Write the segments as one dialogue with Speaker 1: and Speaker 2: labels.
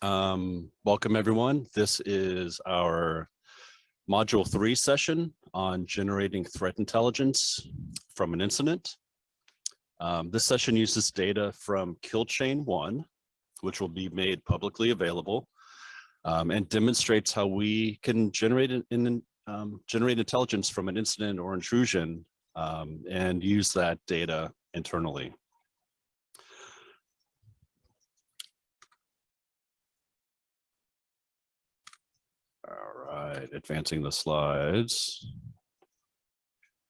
Speaker 1: Um, welcome everyone. This is our module three session on generating threat intelligence from an incident. Um, this session uses data from kill chain one, which will be made publicly available um, and demonstrates how we can generate an, um, generate intelligence from an incident or intrusion um, and use that data internally. Advancing the slides.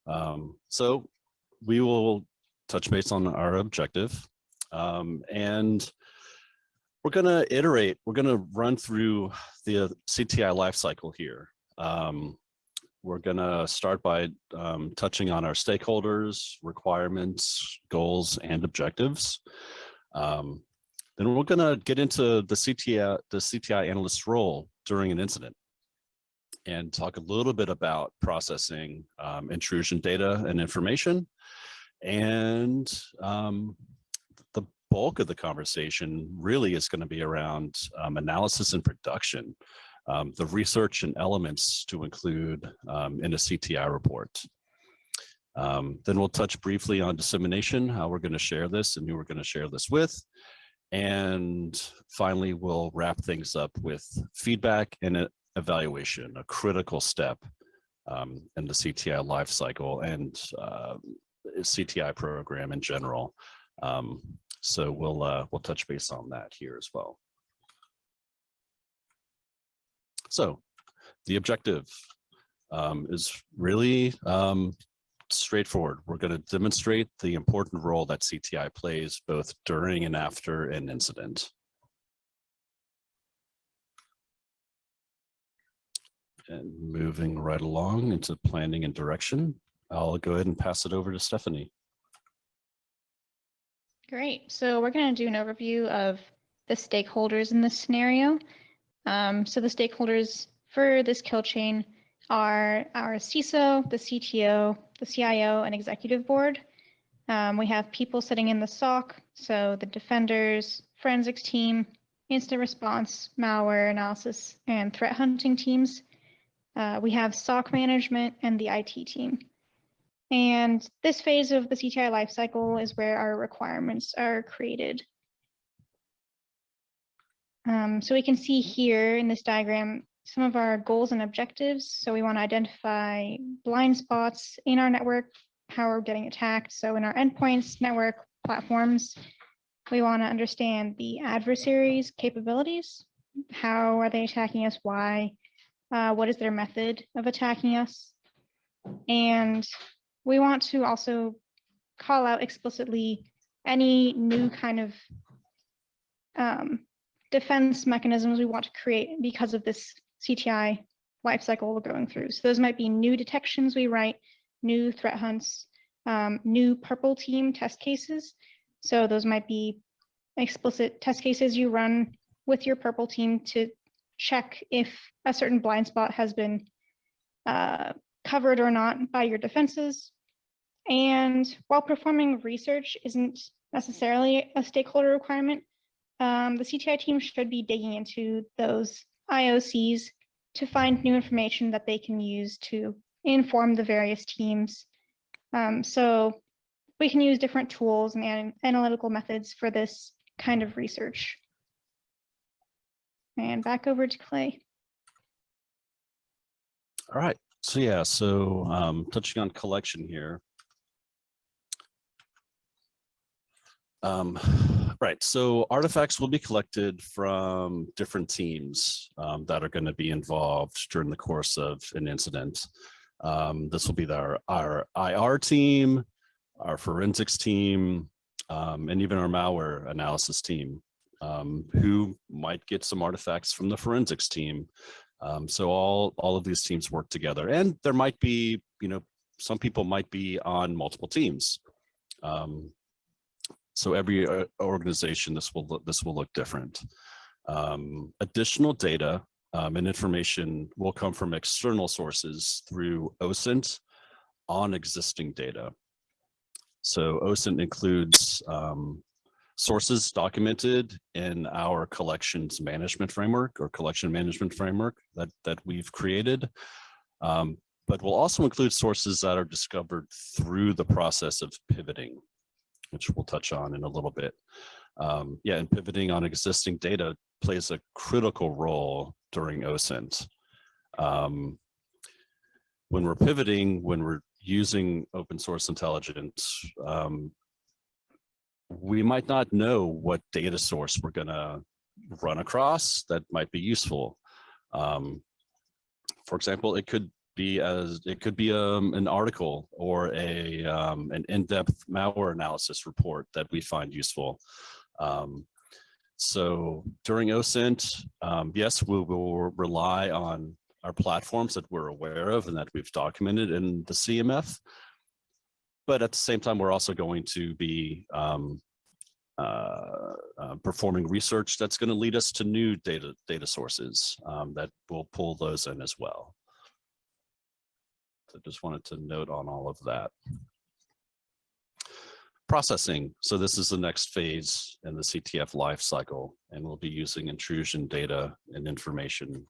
Speaker 1: Um, so we will touch base on our objective um, and we're going to iterate, we're going to run through the CTI lifecycle here. Um, we're going to start by um, touching on our stakeholders, requirements, goals, and objectives. Um, then we're going to get into the CTI, the CTI analyst role during an incident and talk a little bit about processing um, intrusion data and information. And um, the bulk of the conversation really is going to be around um, analysis and production, um, the research and elements to include um, in a CTI report. Um, then we'll touch briefly on dissemination, how we're going to share this and who we're going to share this with. And finally, we'll wrap things up with feedback and evaluation, a critical step um, in the CTI lifecycle and uh, CTI program in general. Um, so we'll uh, we'll touch base on that here as well. So the objective um, is really um, straightforward. We're going to demonstrate the important role that CTI plays both during and after an incident. And moving right along into planning and direction, I'll go ahead and pass it over to Stephanie.
Speaker 2: Great. So we're going to do an overview of the stakeholders in this scenario. Um, so the stakeholders for this kill chain are our CISO, the CTO, the CIO, and executive board. Um, we have people sitting in the SOC, so the defenders, forensics team, incident response, malware analysis, and threat hunting teams. Uh, we have SOC management and the IT team. And this phase of the CTI lifecycle is where our requirements are created. Um, so we can see here in this diagram some of our goals and objectives. So we want to identify blind spots in our network, how we're getting attacked. So in our endpoints, network, platforms, we want to understand the adversary's capabilities. How are they attacking us? Why? Uh, what is their method of attacking us? And we want to also call out explicitly any new kind of um, defense mechanisms we want to create because of this CTI lifecycle we're going through. So those might be new detections we write, new threat hunts, um, new purple team test cases. So those might be explicit test cases you run with your purple team to check if a certain blind spot has been uh, covered or not by your defenses. And while performing research isn't necessarily a stakeholder requirement, um, the CTI team should be digging into those IOCs to find new information that they can use to inform the various teams. Um, so we can use different tools and analytical methods for this kind of research. And back over to Clay.
Speaker 1: All right. So yeah, so um, touching on collection here, Um, right, so artifacts will be collected from different teams um, that are going to be involved during the course of an incident. Um, this will be our, our IR team, our forensics team, um, and even our malware analysis team, um, who might get some artifacts from the forensics team. Um, so all, all of these teams work together and there might be, you know, some people might be on multiple teams. Um, so every uh, organization, this will this will look different. Um, additional data um, and information will come from external sources through OSINT on existing data. So OSINT includes um, sources documented in our collections management framework or collection management framework that, that we've created. Um, but we'll also include sources that are discovered through the process of pivoting, which we'll touch on in a little bit. Um, yeah, and pivoting on existing data plays a critical role during OSINT. Um, when we're pivoting, when we're using open source intelligence, um, we might not know what data source we're gonna run across that might be useful. Um, for example, it could be as it could be um, an article or a um, an in-depth malware analysis report that we find useful. Um, so during OSINT, um, yes, we will rely on our platforms that we're aware of and that we've documented in the CMF. But at the same time, we're also going to be um, uh, uh, performing research that's going to lead us to new data data sources um, that will pull those in as well. So just wanted to note on all of that. Processing. So this is the next phase in the CTF life cycle, and we'll be using intrusion data and information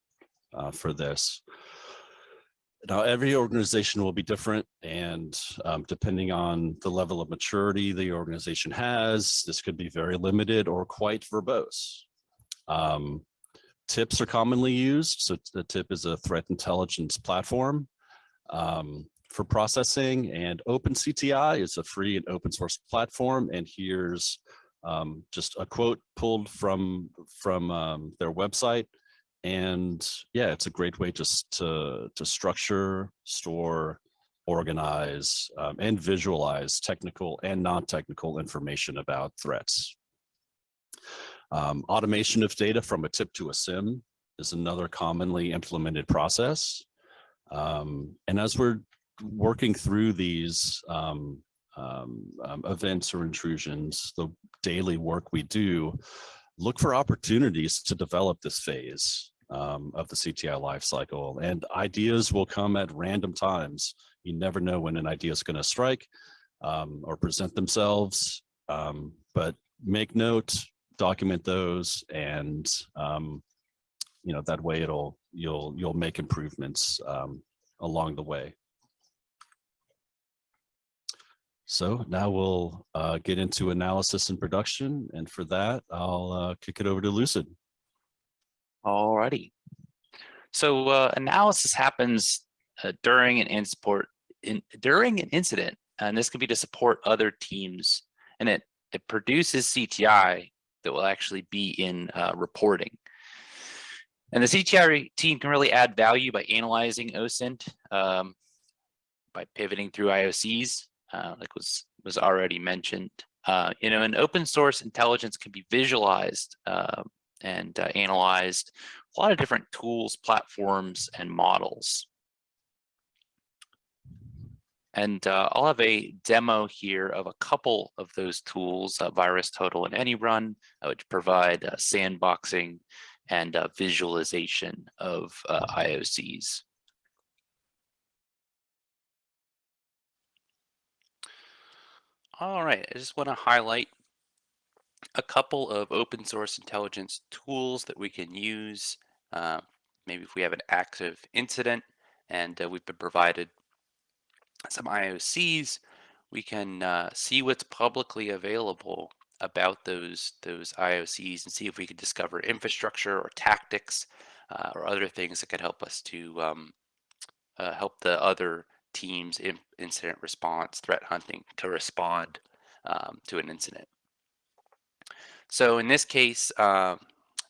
Speaker 1: uh, for this. Now, every organization will be different and um, depending on the level of maturity the organization has, this could be very limited or quite verbose. Um, TIPs are commonly used. So the TIP is a threat intelligence platform um, for processing and OpenCTI is a free and open source platform. And here's um, just a quote pulled from, from um, their website. And yeah, it's a great way just to, to structure, store, organize, um, and visualize technical and non-technical information about threats. Um, automation of data from a TIP to a SIEM is another commonly implemented process. Um, and as we're working through these um, um, um, events or intrusions, the daily work we do, look for opportunities to develop this phase um, of the CTI lifecycle. And ideas will come at random times. You never know when an idea is going to strike um, or present themselves. Um, but make note, document those, and um, you know that way it'll you'll you'll make improvements um, along the way. So now we'll uh, get into analysis and production. And for that, I'll uh, kick it over to Lucid.
Speaker 3: Alrighty. So uh, analysis happens uh, during an insport in during an incident, and this can be to support other teams, and it it produces CTI that will actually be in uh, reporting. And the CTI team can really add value by analyzing OSINT, um, by pivoting through IOCs, uh, like was was already mentioned. Uh, you know, an open source intelligence can be visualized uh, and uh, analyzed a lot of different tools, platforms, and models. And uh, I'll have a demo here of a couple of those tools, uh, VirusTotal and AnyRun, which provide sandboxing and visualization of IOCs. All right, I just want to highlight a couple of open source intelligence tools that we can use. Uh, maybe if we have an active incident and uh, we've been provided some IOCs, we can uh, see what's publicly available about those those IOCs and see if we can discover infrastructure or tactics uh, or other things that could help us to um, uh, help the other teams in incident response, threat hunting to respond um, to an incident. So in this case, uh,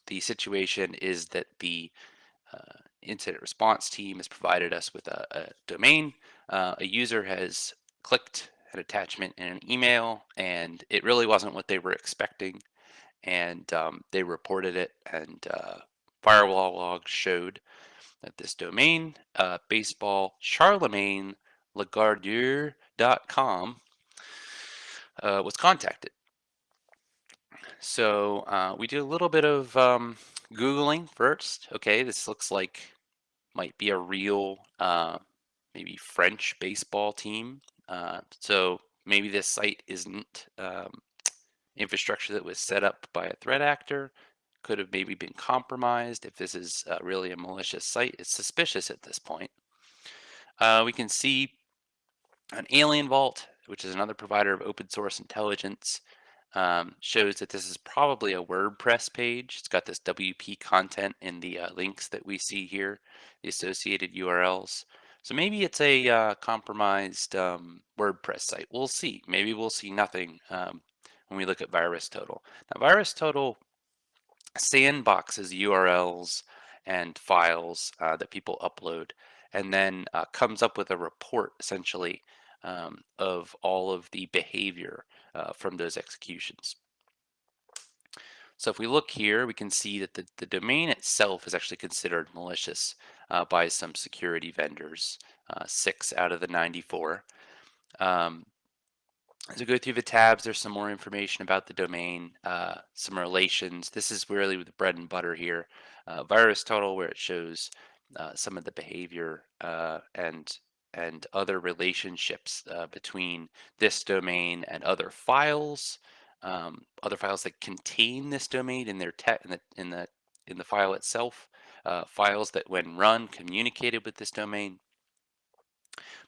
Speaker 3: the situation is that the uh, incident response team has provided us with a, a domain. Uh, a user has clicked an attachment in an email and it really wasn't what they were expecting. And um, they reported it and uh, firewall logs showed that this domain, uh, uh, was contacted. So uh, we did a little bit of um, Googling first. Okay, this looks like might be a real, uh, maybe French baseball team. Uh, so maybe this site isn't um, infrastructure that was set up by a threat actor, could have maybe been compromised. If this is uh, really a malicious site, it's suspicious at this point. Uh, we can see an AlienVault, which is another provider of open source intelligence, um, shows that this is probably a WordPress page. It's got this WP content in the uh, links that we see here, the associated URLs. So maybe it's a uh, compromised um, WordPress site. We'll see. Maybe we'll see nothing um, when we look at VirusTotal. Now, VirusTotal sandboxes URLs and files uh, that people upload and then uh, comes up with a report essentially um, of all of the behavior uh, from those executions. So if we look here, we can see that the, the domain itself is actually considered malicious uh, by some security vendors, uh, six out of the 94. Um, as we go through the tabs, there's some more information about the domain, uh, some relations. This is really the bread and butter here. Uh, VirusTotal, where it shows uh, some of the behavior uh, and and other relationships uh, between this domain and other files, um, other files that contain this domain in their in the in the in the file itself, uh, files that when run communicated with this domain.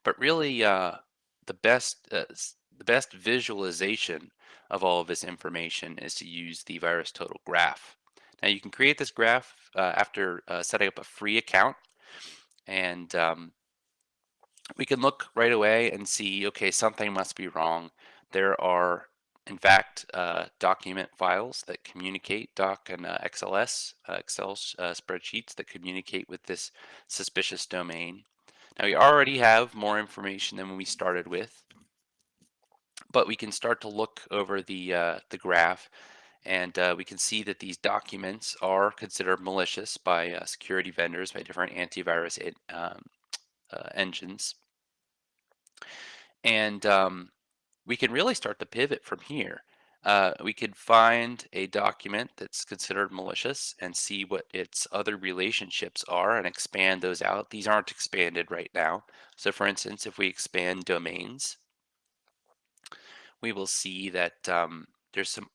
Speaker 3: But really, the best the best visualization of all of this information is to use the VirusTotal graph. Now you can create this graph uh, after uh, setting up a free account and um, we can look right away and see, okay, something must be wrong. There are, in fact, uh, document files that communicate, doc and uh, XLS, uh, Excel uh, spreadsheets that communicate with this suspicious domain. Now we already have more information than we started with, but we can start to look over the, uh, the graph and uh, we can see that these documents are considered malicious by uh, security vendors, by different antivirus um, uh, engines. And um, we can really start to pivot from here. Uh, we could find a document that's considered malicious and see what its other relationships are and expand those out. These aren't expanded right now. So for instance, if we expand domains, we will see that um, there's some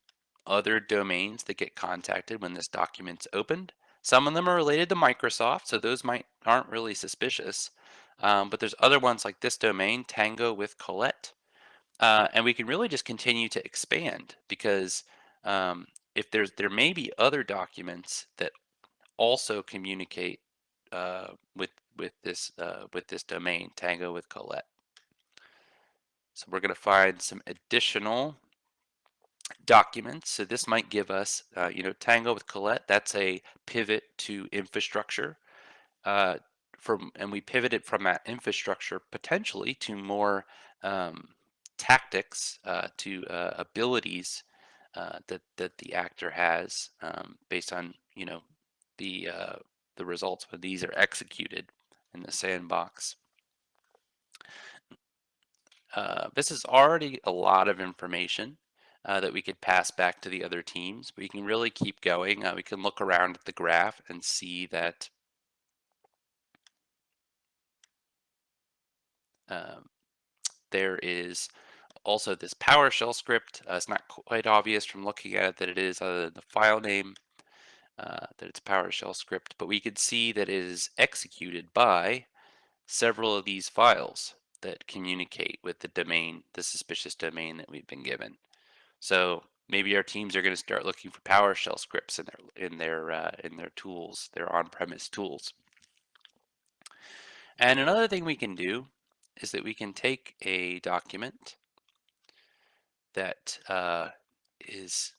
Speaker 3: other domains that get contacted when this document's opened. Some of them are related to Microsoft, so those might aren't really suspicious. Um, but there's other ones like this domain, Tango with Colette. Uh, and we can really just continue to expand because um, if there's there may be other documents that also communicate uh, with with this uh, with this domain, Tango with Colette. So we're going to find some additional documents. So this might give us, uh, you know, Tango with Colette, that's a pivot to infrastructure. Uh, from and we pivoted from that infrastructure potentially to more um, tactics uh, to uh, abilities uh, that that the actor has um, based on you know the uh, the results when these are executed in the sandbox. Uh, this is already a lot of information uh, that we could pass back to the other teams. We can really keep going. we can look around at the graph and see that Um, there is also this PowerShell script. Uh, it's not quite obvious from looking at it that it is other than the file name, uh, that it's PowerShell script, but we can see that it is executed by several of these files that communicate with the domain, the suspicious domain that we've been given. So maybe our teams are going to start looking for PowerShell scripts in their in their uh, in their tools, their on-premise tools. And another thing we can do is that we can take a document that uh, is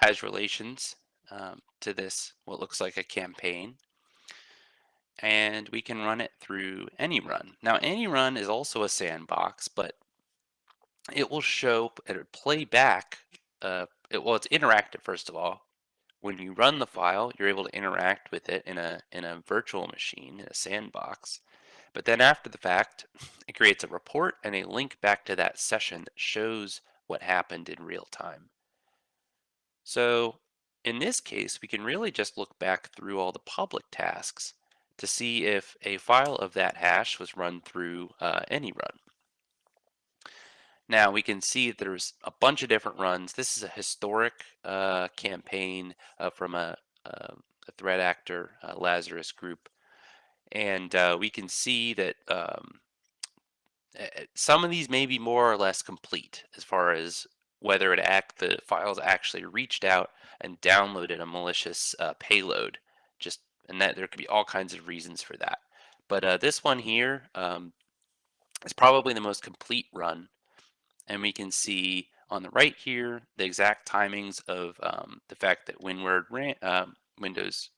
Speaker 3: has relations um, to this, what looks like a campaign, and we can run it through AnyRun. Now, AnyRun is also a sandbox, but it will show and play back. Uh, it, well, it's interactive first of all. When you run the file, you're able to interact with it in a in a virtual machine in a sandbox. But then after the fact, it creates a report and a link back to that session that shows what happened in real time. So in this case, we can really just look back through all the public tasks to see if a file of that hash was run through uh, AnyRun. Now we can see there's a bunch of different runs. This is a historic uh, campaign uh, from a, a, a threat actor, uh, Lazarus Group, and uh, we can see that um, uh, some of these may be more or less complete as far as whether it act the files actually reached out and downloaded a malicious uh, payload. Just and that there could be all kinds of reasons for that. But uh, this one here um, is probably the most complete run, and we can see on the right here the exact timings of um, the fact that WinWord ran, um, Windows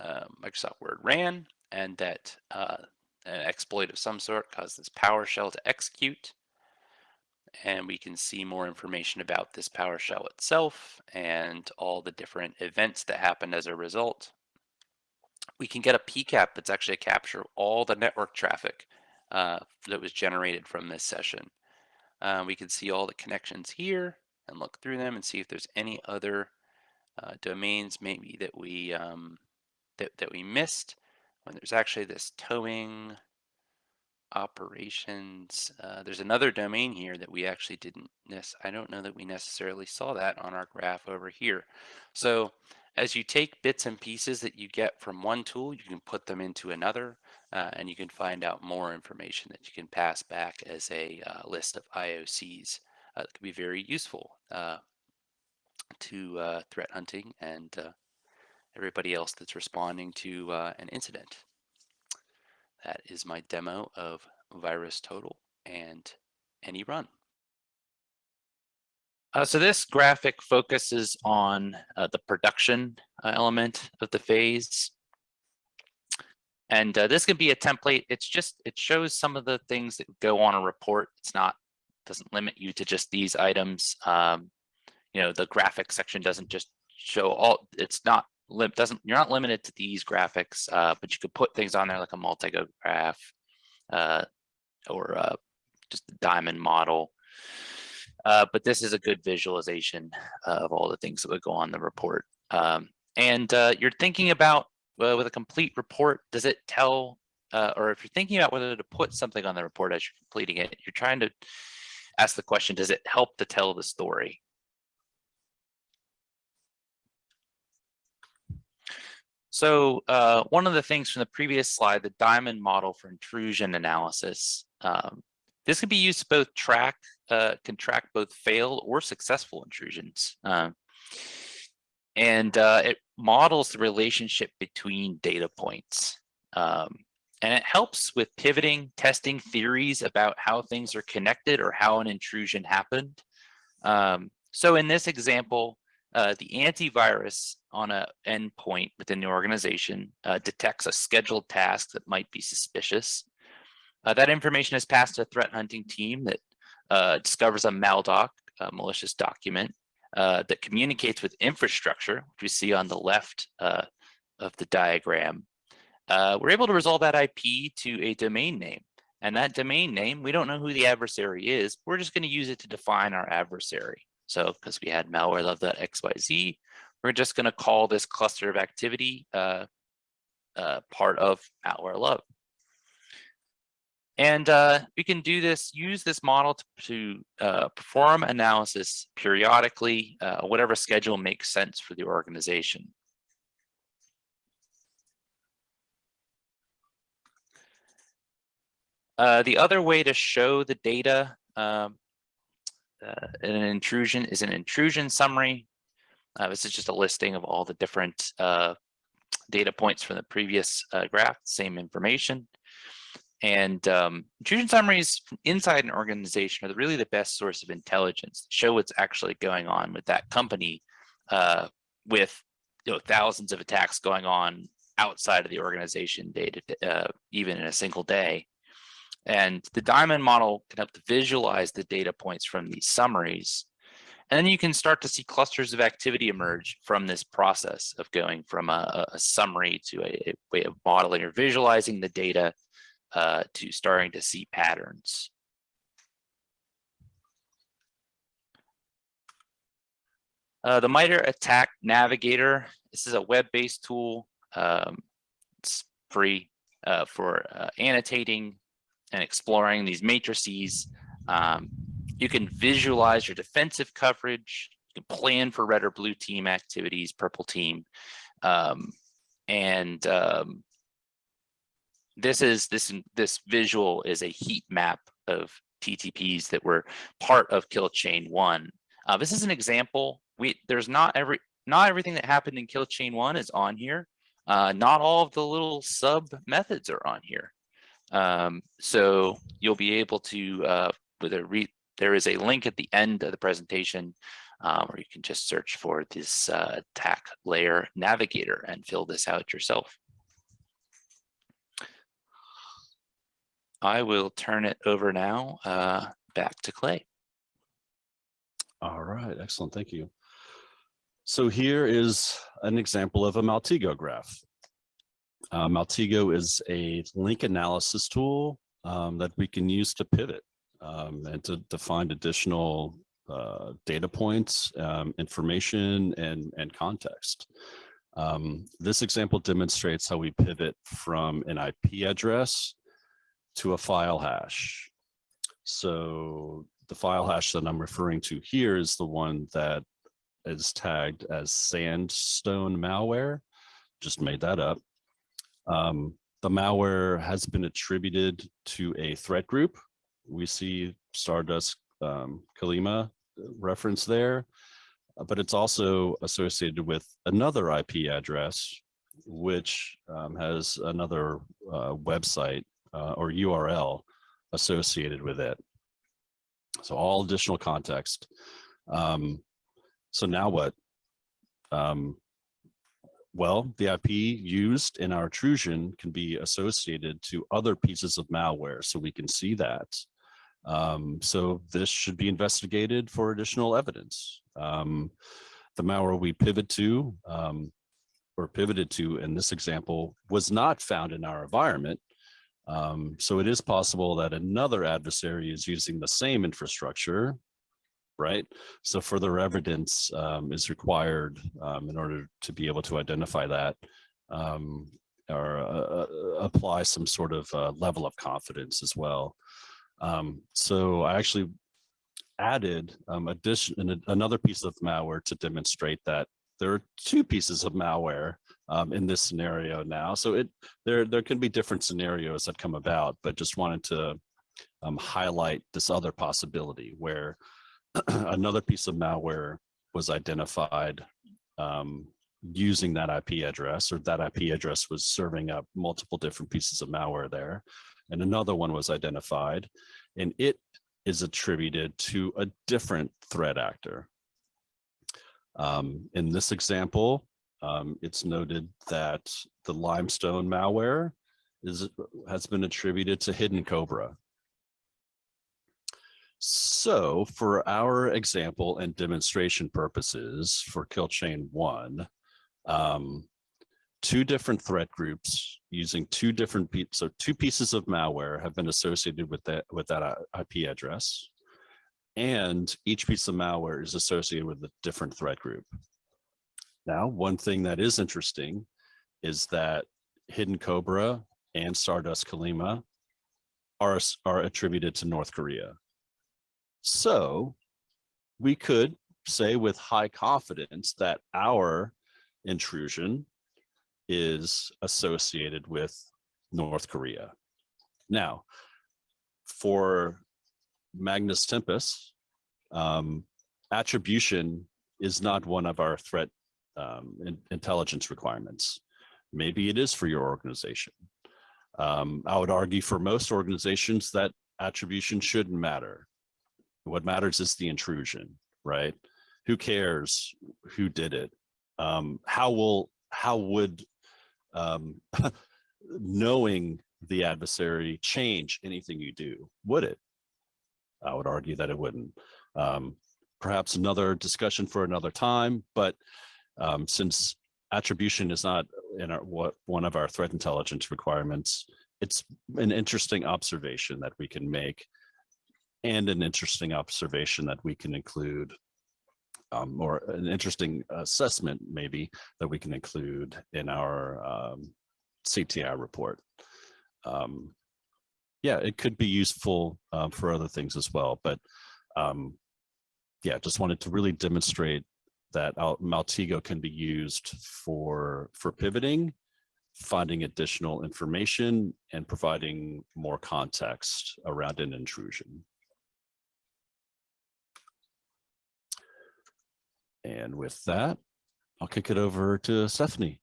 Speaker 3: uh, Microsoft Word ran, and that uh, an exploit of some sort caused this PowerShell to execute. And we can see more information about this PowerShell itself and all the different events that happened as a result. We can get a PCAP that's actually a capture of all the network traffic uh, that was generated from this session. Uh, we can see all the connections here and look through them and see if there's any other uh, domains maybe that we um, that, that we missed when there's actually this towing operations. Uh, there's another domain here that we actually didn't miss. I don't know that we necessarily saw that on our graph over here. So as you take bits and pieces that you get from one tool, you can put them into another, uh, and you can find out more information that you can pass back as a uh, list of IOCs. Uh, that could be very useful uh, to uh, threat hunting and uh, everybody else that's responding to an incident. That is my demo of VirusTotal and AnyRun. Uh, so this graphic focuses on uh, the production uh, element of the phase. And uh, this can be a template. It's just, it shows some of the things that go on a report. It's not, doesn't limit you to just these items. Um, you know, the graphic section doesn't just show all, it's not, doesn't, you're not limited to these graphics, uh, but you could put things on there like a Maltego graph uh, or just a diamond model. Uh, but this is a good visualization uh, of all the things that would go on the report. Um, and uh, you're thinking about uh, with a complete report, does it tell, uh, or if you're thinking about whether to put something on the report as you're completing it, you're trying to ask the question, does it help to tell the story? So uh, one of the things from the previous slide, the diamond model for intrusion analysis, um, this can be used to both track, uh, can track both failed or successful intrusions. Uh, and uh, it models the relationship between data points. Um, and it helps with pivoting, testing theories about how things are connected or how an intrusion happened. Um, so in this example, uh, the antivirus on an endpoint within the organization uh, detects a scheduled task that might be suspicious. Uh, that information is passed to a threat hunting team that uh, discovers a maldoc, a malicious document, uh, that communicates with infrastructure, which we see on the left uh, of the diagram. Uh, we're able to resolve that IP to a domain name. And that domain name, we don't know who the adversary is. We're just going to use it to define our adversary. So because we had malware love.xyz, we're just going to call this cluster of activity uh, part of malware love. And uh, we can do this, use this model to, to uh, perform analysis periodically, uh, whatever schedule makes sense for the organization. Uh, the other way to show the data um, uh, in an intrusion is an intrusion summary. Uh, this is just a listing of all the different data points from the previous graph, same information. And um, intrusion summaries inside an organization are really the best source of intelligence, show what's actually going on with that company uh, with you know, thousands of attacks going on outside of the organization data, uh, even in a single day. And the diamond model can help to visualize the data points from these summaries. And then you can start to see clusters of activity emerge from this process of going from a, a summary to a, a way of modeling or visualizing the data uh, to starting to see patterns. Uh, the MITRE ATT&CK Navigator, this is a web-based tool. Um, it's free uh, for uh, annotating and exploring these matrices. Um, you can visualize your defensive coverage. You can plan for red or blue team activities, purple team. Um, and um, this is this this visual is a heat map of TTPs that were part of kill chain one. Uh, this is an example. We there's not every not everything that happened in kill chain one is on here. Uh, not all of the little sub methods are on here. Um, so you'll be able to uh, with a re there is a link at the end of the presentation um, where you can just search for this uh, TAC layer navigator and fill this out yourself. I will turn it over now uh, back to Clay.
Speaker 1: All right, excellent, thank you. So here is an example of a Maltego graph. Uh, Maltego is a link analysis tool um, that we can use to pivot um, and to, to find additional uh, data points, um, information, and, and context. Um, this example demonstrates how we pivot from an IP address to a file hash. So the file hash that I'm referring to here is the one that is tagged as sandstone malware. Just made that up. Um, the malware has been attributed to a threat group. We see Stardust um, Chollima reference there, but it's also associated with another IP address, which um, has another uh, website uh, or URL associated with it. So all additional context. Um, so now what? Um, well, the IP used in our intrusion can be associated to other pieces of malware, so we can see that. Um, so this should be investigated for additional evidence. Um, the malware we pivot to um, or pivoted to in this example was not found in our environment. Um, so it is possible that another adversary is using the same infrastructure, right? So further evidence um, is required um, in order to be able to identify that um, or uh, uh, apply some sort of uh, level of confidence as well. Um, so I actually added um, addition another piece of malware to demonstrate that there are two pieces of malware um, in this scenario now. So it there there can be different scenarios that come about, but just wanted to um, highlight this other possibility where another piece of malware was identified um, using that IP address or that IP address was serving up multiple different pieces of malware there. And another one was identified and it is attributed to a different threat actor. Um, in this example, um, it's noted that the limestone malware is has been attributed to Hidden Cobra. So for our example and demonstration purposes for kill chain one, um, two different threat groups using two different so two pieces of malware have been associated with that with that uh, IP address, and each piece of malware is associated with a different threat group. Now, one thing that is interesting is that Hidden Cobra and Stardust Chollima are, are attributed to North Korea. So we could say with high confidence that our intrusion is associated with North Korea. Now, for Magnus Tempest, um, attribution is not one of our threat um, in, intelligence requirements. Maybe it is for your organization. Um, I would argue for most organizations that attribution shouldn't matter. What matters is the intrusion, right? Who cares who did it? Um, how will how would um, knowing the adversary change anything you do? Would it? I would argue that it wouldn't. Um, perhaps another discussion for another time, but um, since attribution is not in our what one of our threat intelligence requirements, it's an interesting observation that we can make and an interesting observation that we can include um, or an interesting assessment maybe that we can include in our um, CTI report. Um, yeah, it could be useful um, for other things as well, but um, yeah, just wanted to really demonstrate that Al- Maltego can be used for, for pivoting, finding additional information and providing more context around an intrusion. And with that, I'll kick it over to Stephanie.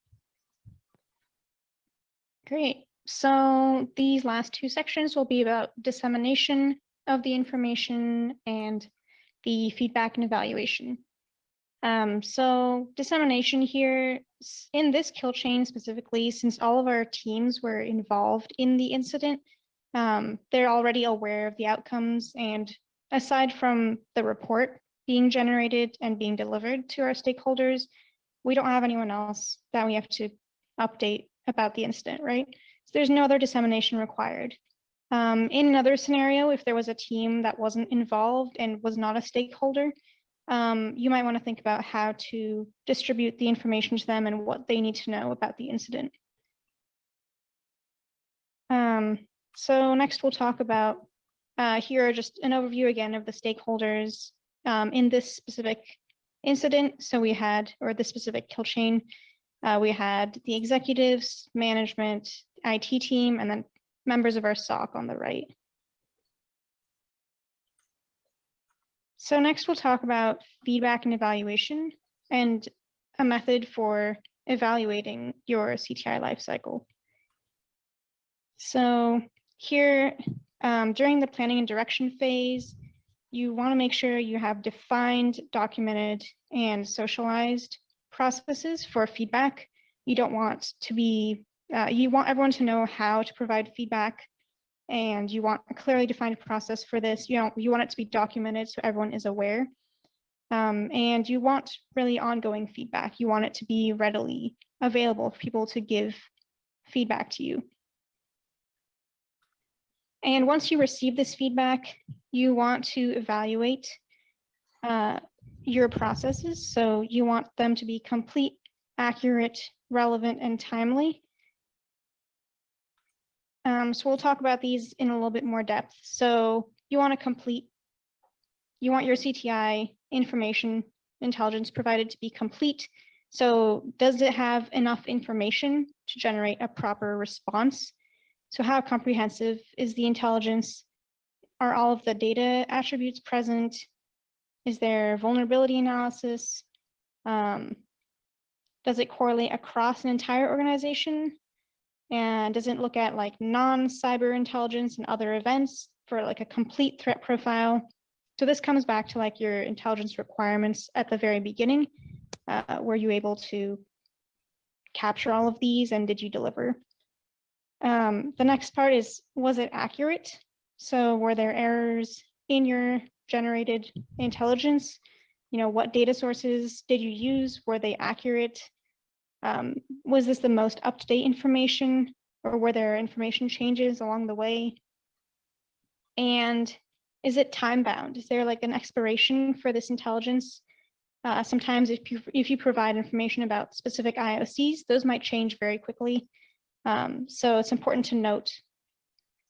Speaker 2: Great. So these last two sections will be about dissemination of the information and the feedback and evaluation. Um, so dissemination here in this kill chain specifically, since all of our teams were involved in the incident, um, they're already aware of the outcomes and aside from the report being generated and being delivered to our stakeholders, we don't have anyone else that we have to update about the incident, right? So there's no other dissemination required. Um, in another scenario, if there was a team that wasn't involved and was not a stakeholder, um, you might want to think about how to distribute the information to them and what they need to know about the incident. Um, so next we'll talk about, uh, here are just an overview again of the stakeholders um, in this specific incident. So we had, or the specific kill chain, uh, we had the executives, management, IT team, and then members of our SOC on the right. So next we'll talk about feedback and evaluation and a method for evaluating your CTI lifecycle. So here um, during the planning and direction phase, you want to make sure you have defined, documented, and socialized processes for feedback. You don't want to be, uh, you want everyone to know how to provide feedback and you want a clearly defined process for this. You don't, you want it to be documented so everyone is aware. Um, and you want really ongoing feedback. You want it to be readily available for people to give feedback to you. And once you receive this feedback, you want to evaluate uh, your processes. So you want them to be complete, accurate, relevant, and timely. Um, so we'll talk about these in a little bit more depth. So you want to complete, you want your CTI information intelligence provided to be complete. So does it have enough information to generate a proper response? So how comprehensive is the intelligence? Are all of the data attributes present? Is there vulnerability analysis? Um, does it correlate across an entire organization? And doesn't look at like non-cyber intelligence and other events for like a complete threat profile? So this comes back to like your intelligence requirements at the very beginning. Uh, were you able to capture all of these and did you deliver? Um, the next part is, was it accurate? So were there errors in your generated intelligence? You know, what data sources did you use? Were they accurate? Um, was this the most up-to-date information or were there information changes along the way? And is it time bound? Is there like an expiration for this intelligence? Uh, sometimes if you, if you provide information about specific IOCs, those might change very quickly. Um, so it's important to note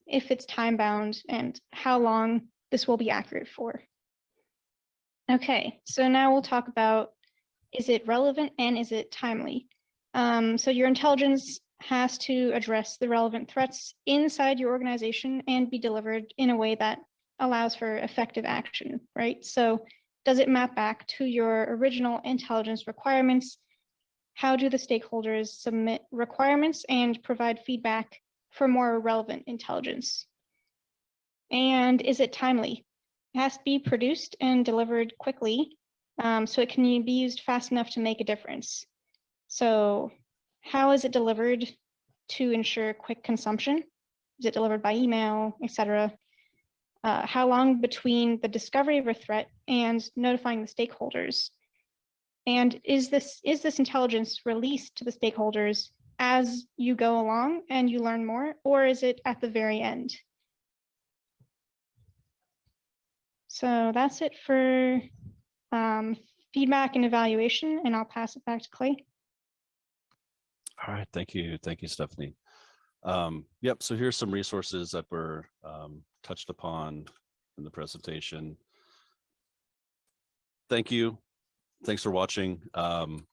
Speaker 2: if it's time bound and how long this will be accurate for. Okay, so now we'll talk about is it relevant and is it timely? Um, so your intelligence has to address the relevant threats inside your organization and be delivered in a way that allows for effective action, right? So does it map back to your original intelligence requirements? How do the stakeholders submit requirements and provide feedback for more relevant intelligence? And is it timely? It has to be produced and delivered quickly um, so it can be used fast enough to make a difference. So how is it delivered to ensure quick consumption? Is it delivered by email, etc.? Uh, how long between the discovery of a threat and notifying the stakeholders? And is this is this intelligence released to the stakeholders as you go along and you learn more, or is it at the very end? So that's it for um, feedback and evaluation, and I'll pass it back to Clay.
Speaker 1: All right, thank you. Thank you, Stephanie. Um, yep, so here's some resources that were um, touched upon in the presentation. thank you. Thanks for watching. Um,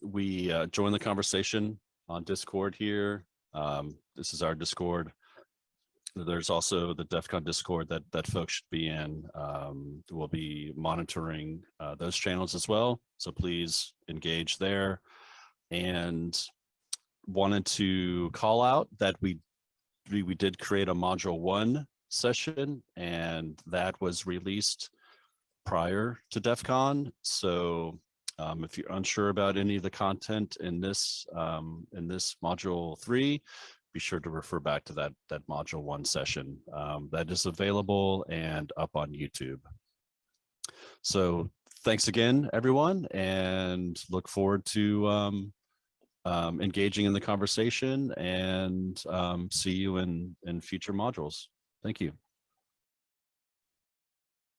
Speaker 1: we uh, join the conversation on Discord here. Um, this is our Discord. There's also the DEF CON Discord that that folks should be in. Um, we'll be monitoring uh, those channels as well. So please engage there. And wanted to call out that we we, we did create a module one session and that was released prior to DEF CON. So um, if you're unsure about any of the content in this um, in this module three, be sure to refer back to that that module one session um, that is available and up on YouTube. So thanks again, everyone, and look forward to um, um, engaging in the conversation and um, see you in in future modules. Thank you.